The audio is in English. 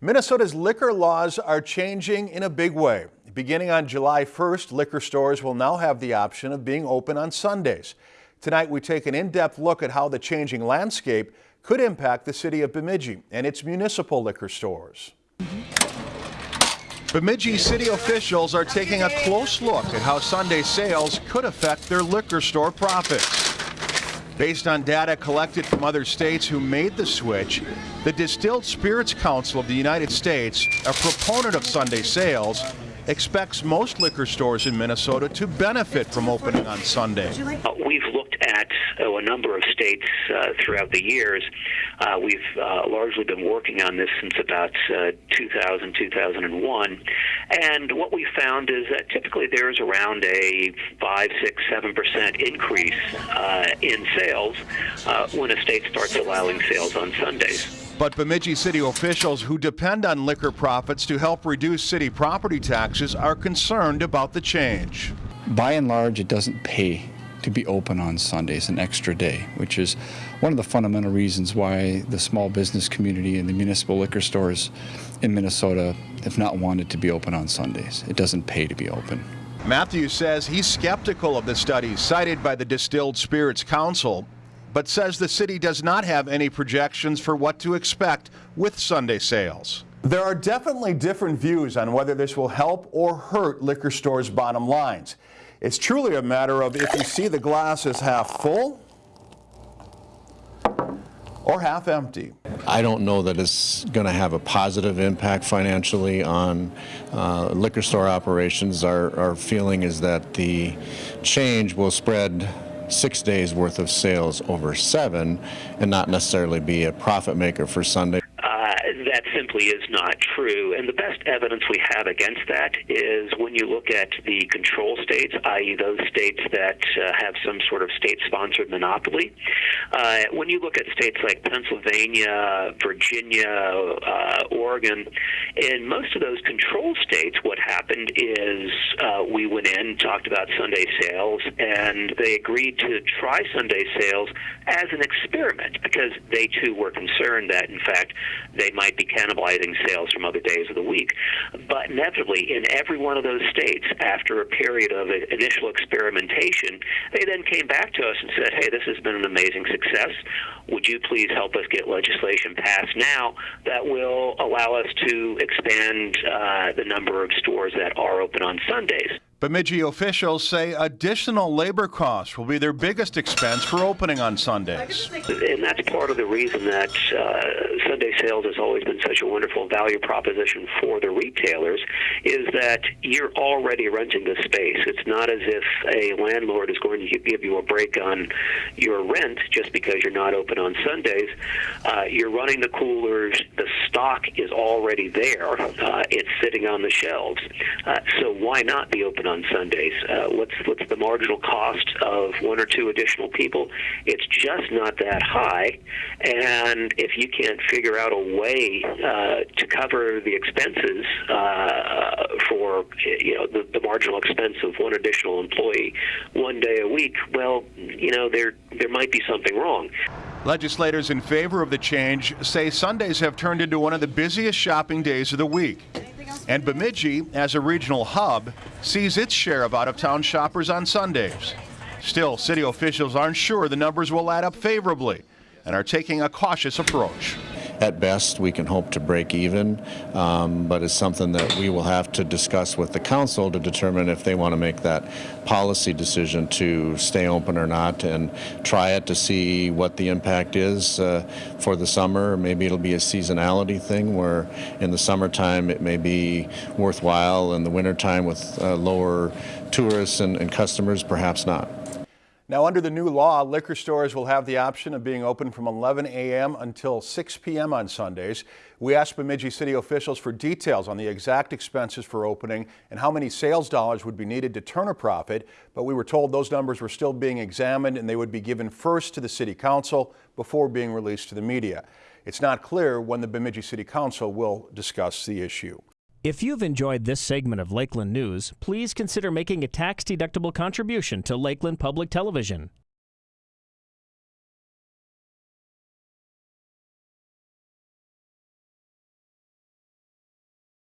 Minnesota's liquor laws are changing in a big way. Beginning on July 1st, liquor stores will now have the option of being open on Sundays. Tonight, we take an in-depth look at how the changing landscape could impact the city of Bemidji and its municipal liquor stores. Bemidji city officials are taking a close look at how Sunday sales could affect their liquor store profits. Based on data collected from other states who made the switch, the Distilled Spirits Council of the United States, a proponent of Sunday sales, expects most liquor stores in Minnesota to benefit from opening on Sunday. We've looked at oh, a number of states uh, throughout the years. Uh, we've uh, largely been working on this since about uh, 2000, 2001. And what we found is that typically there's around a 5, 6, 7% increase uh, in sales when a state starts allowing sales on Sundays. But Bemidji city officials who depend on liquor profits to help reduce city property taxes are concerned about the change. By and large, it doesn't pay to be open on Sundays, an extra day, which is one of the fundamental reasons why the small business community and the municipal liquor stores in Minnesota have not wanted to be open on Sundays. It doesn't pay to be open. Matthews says he's skeptical of the studies cited by the Distilled Spirits Council, but says the city does not have any projections for what to expect with Sunday sales. There are definitely different views on whether this will help or hurt liquor stores' bottom lines. It's truly a matter of if you see the glass as half full or half empty. I don't know that it's going to have a positive impact financially on uh, liquor store operations. Our, our feeling is that the change will spread six days worth of sales over seven and not necessarily be a profit maker for Sunday that simply is not true. And the best evidence we have against that is when you look at the control states, i.e., those states that uh, have some sort of state sponsored monopoly. Uh, when you look at states like Pennsylvania, Virginia, uh, Oregon, in most of those control states, what happened is uh, we went in, talked about Sunday sales, and they agreed to try Sunday sales as an experiment because they too were concerned that, in fact, they might be cannibalizing sales from other days of the week. But inevitably, in every one of those states, after a period of initial experimentation, they then came back to us and said, hey, this has been an amazing success. Would you please help us get legislation passed now that will allow us to expand uh, the number of stores that are open on Sundays? Bemidji officials say additional labor costs will be their biggest expense for opening on Sundays. And that's part of the reason that uh, Sunday sales has always been such a wonderful value proposition for the retailers is that you're already renting the space. It's not as if a landlord is going to give you a break on your rent just because you're not open on Sundays. Uh, you're running the coolers, the stock is already there, uh, it's sitting on the shelves. Uh, so why not be open on Sundays. Uh, what's what's the marginal cost of one or two additional people? It's just not that high, and if you can't figure out a way uh, to cover the expenses uh, for you know the, the marginal expense of one additional employee one day a week, well, you know there there might be something wrong. Legislators in favor of the change say Sundays have turned into one of the busiest shopping days of the week. And Bemidji, as a regional hub, sees its share of out-of-town shoppers on Sundays. Still, city officials aren't sure the numbers will add up favorably and are taking a cautious approach. At best, we can hope to break even, um, but it's something that we will have to discuss with the council to determine if they want to make that policy decision to stay open or not and try it to see what the impact is uh, for the summer. Maybe it'll be a seasonality thing where in the summertime it may be worthwhile, in the wintertime with uh, lower tourists and, and customers, perhaps not. Now, under the new law, liquor stores will have the option of being open from 11 a.m. until 6 p.m. on Sundays. We asked Bemidji city officials for details on the exact expenses for opening and how many sales dollars would be needed to turn a profit, but we were told those numbers were still being examined and they would be given first to the city council before being released to the media. It's not clear when the Bemidji City Council will discuss the issue. If you've enjoyed this segment of Lakeland News, please consider making a tax-deductible contribution to Lakeland Public Television.